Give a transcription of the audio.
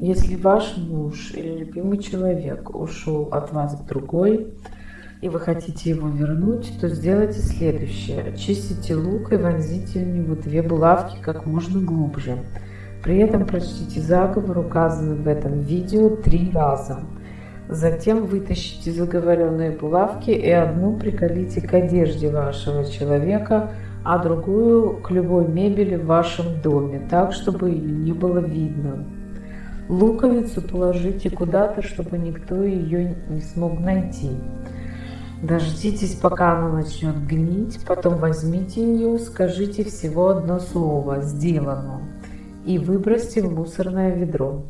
Если ваш муж или любимый человек ушел от вас к другой, и вы хотите его вернуть, то сделайте следующее. Очистите лук и вонзите в него две булавки как можно глубже. При этом прочтите заговор, указанный в этом видео, три раза. Затем вытащите заговоренные булавки и одну приколите к одежде вашего человека, а другую к любой мебели в вашем доме, так, чтобы ее не было видно. Луковицу положите куда-то, чтобы никто ее не смог найти. Дождитесь, пока она начнет гнить, потом возьмите ее, скажите всего одно слово «сделано» и выбросьте в мусорное ведро.